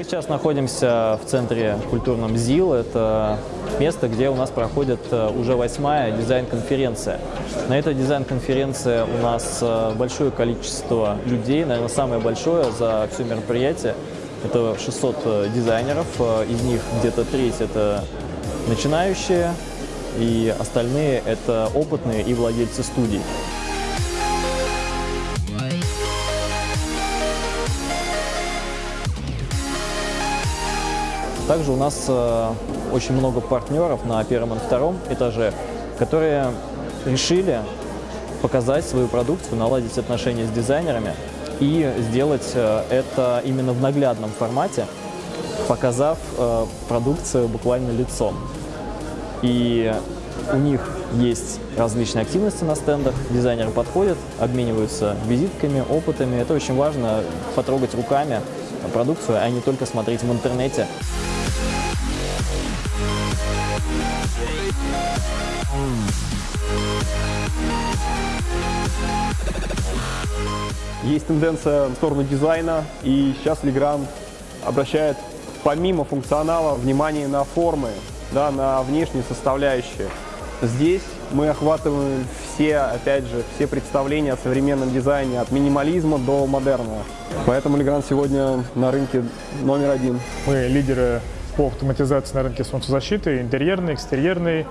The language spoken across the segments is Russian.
Мы сейчас находимся в центре культурном ЗИЛ. Это место, где у нас проходит э, уже восьмая дизайн-конференция. На этой дизайн-конференции у нас э, большое количество людей, наверное, самое большое за все мероприятие. Это 600 э, дизайнеров, из них где-то треть это начинающие, и остальные это опытные и владельцы студий. Также у нас э, очень много партнеров на первом и втором этаже, которые решили показать свою продукцию, наладить отношения с дизайнерами и сделать э, это именно в наглядном формате, показав э, продукцию буквально лицом. И у них есть различные активности на стендах, дизайнеры подходят, обмениваются визитками, опытами. Это очень важно, потрогать руками продукцию, а не только смотреть в интернете. Есть тенденция в сторону дизайна, и сейчас Legrand обращает помимо функционала внимание на формы, да, на внешние составляющие. Здесь мы охватываем все, опять же, все представления о современном дизайне, от минимализма до модерна. Поэтому Legrand сегодня на рынке номер один. Мы лидеры по автоматизации на рынке солнцезащиты, интерьерной, экстерьерной.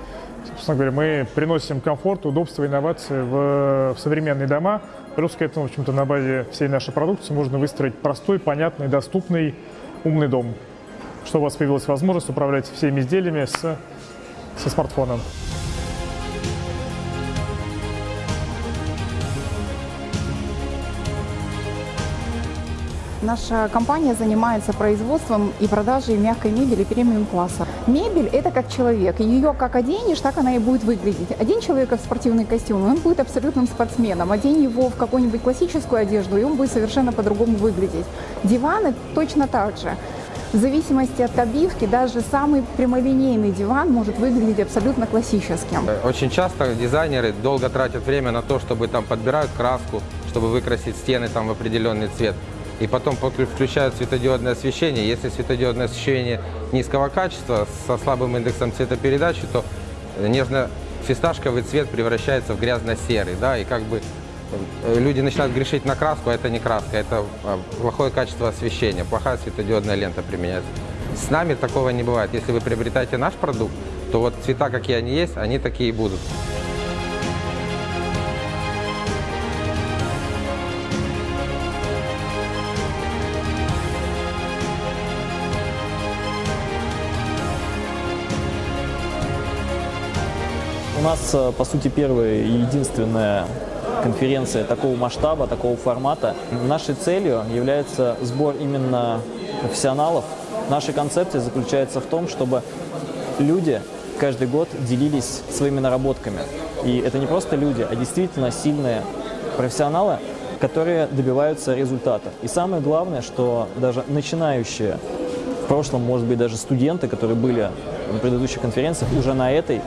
Собственно говоря, мы приносим комфорт, удобство, инновации в, в современные дома. Плюс к этому, в общем-то, на базе всей нашей продукции можно выстроить простой, понятный, доступный, умный дом, чтобы у вас появилась возможность управлять всеми изделиями с, со смартфоном. Наша компания занимается производством и продажей мягкой мебели премиум-класса. Мебель – это как человек. Ее как оденешь, так она и будет выглядеть. Одень человека в спортивный костюм, он будет абсолютным спортсменом. Одень его в какую-нибудь классическую одежду, и он будет совершенно по-другому выглядеть. Диваны точно так же. В зависимости от обивки, даже самый прямолинейный диван может выглядеть абсолютно классическим. Очень часто дизайнеры долго тратят время на то, чтобы там подбирают краску, чтобы выкрасить стены там в определенный цвет и потом включают светодиодное освещение. Если светодиодное освещение низкого качества, со слабым индексом цветопередачи, то нежно-фисташковый цвет превращается в грязно-серый, да, и как бы э, люди начинают грешить на краску, а это не краска, это а, плохое качество освещения, плохая светодиодная лента применяется. С нами такого не бывает. Если вы приобретаете наш продукт, то вот цвета, какие они есть, они такие и будут. У нас, э, по сути, первая и единственная конференция такого масштаба, такого формата. Нашей целью является сбор именно профессионалов. Наша концепция заключается в том, чтобы люди каждый год делились своими наработками. И это не просто люди, а действительно сильные профессионалы, которые добиваются результата. И самое главное, что даже начинающие, в прошлом, может быть, даже студенты, которые были на предыдущих конференциях, уже на этой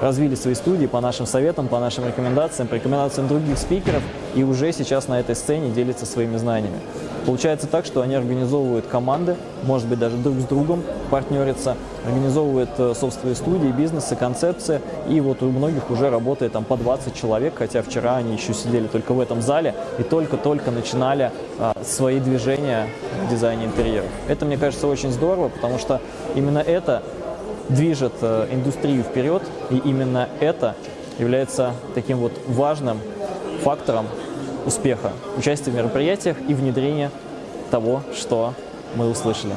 развили свои студии по нашим советам, по нашим рекомендациям, по рекомендациям других спикеров и уже сейчас на этой сцене делятся своими знаниями. Получается так, что они организовывают команды, может быть, даже друг с другом партнерятся, организовывают э, собственные студии, бизнесы, концепции, и вот у многих уже работает там по 20 человек, хотя вчера они еще сидели только в этом зале и только-только начинали а, свои движения в дизайне интерьеров. Это, мне кажется, очень здорово, потому что именно это движет э, индустрию вперед, и именно это является таким вот важным фактором успеха, участия в мероприятиях и внедрения того, что мы услышали.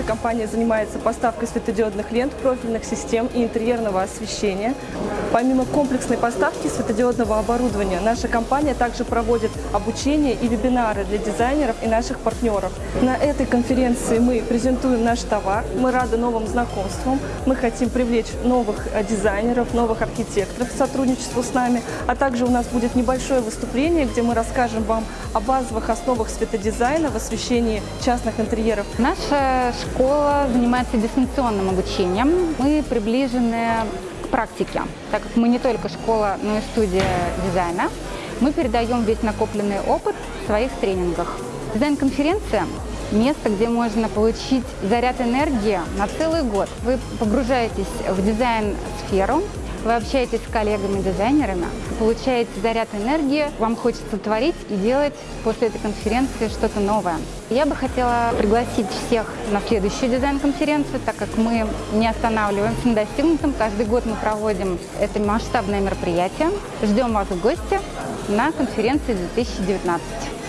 Наша компания занимается поставкой светодиодных лент, профильных систем и интерьерного освещения. Помимо комплексной поставки светодиодного оборудования, наша компания также проводит обучение и вебинары для дизайнеров и наших партнеров. На этой конференции мы презентуем наш товар, мы рады новым знакомствам, мы хотим привлечь новых э, дизайнеров, новых архитекторов к сотрудничеству с нами, а также у нас будет небольшое выступление, где мы расскажем вам о базовых основах светодизайна в освещении частных интерьеров. Наша школа занимается дистанционным обучением. Мы приближены практике. Так как мы не только школа, но и студия дизайна, мы передаем весь накопленный опыт в своих тренингах. Дизайн-конференция – место, где можно получить заряд энергии на целый год. Вы погружаетесь в дизайн-сферу, вы общаетесь с коллегами-дизайнерами, получаете заряд энергии, вам хочется творить и делать после этой конференции что-то новое. Я бы хотела пригласить всех на следующую дизайн-конференцию, так как мы не останавливаемся на достигнутом. Каждый год мы проводим это масштабное мероприятие. Ждем вас в гости на конференции 2019.